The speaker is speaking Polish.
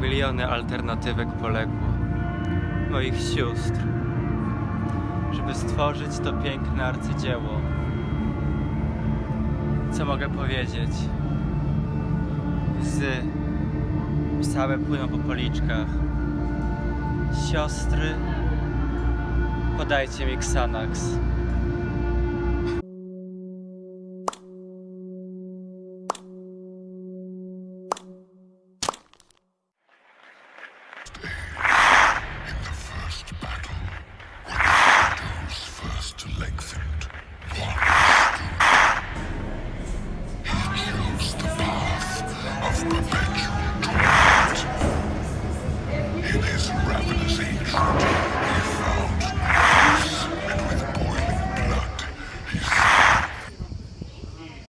Miliony alternatywek poległo. Moich sióstr. Żeby stworzyć to piękne arcydzieło. Co mogę powiedzieć? Łzy. Same płyną po policzkach. Siostry. Podajcie mi Xanax. perfect. He chose the path of perpetual torment. In his ravenous hatred,